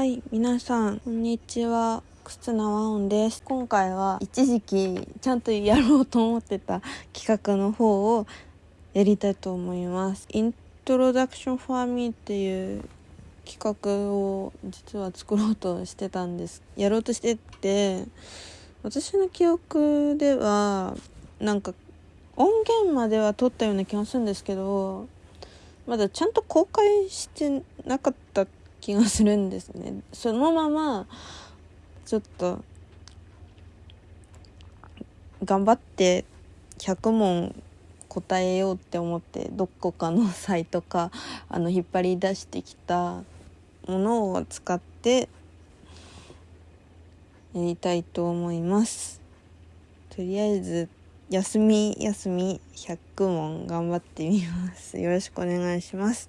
はい、皆さん、こんにちは。忽那和音です。今回は一時期ちゃんとやろうと思ってた企画の方をやりたいと思います。Introduction for Me っていう企画を実は作ろうとしてたんです。やろうとしてて、私の記憶では、なんか音源までは撮ったような気がするんですけど、まだちゃんと公開してなかった気がするんですね。そのままちょっと頑張って100問答えようって思ってどこかのサイトかあの引っ張り出してきたものを使ってやりたいと思います。とりあえず休み休み100問頑張ってみます。よろしくお願いします。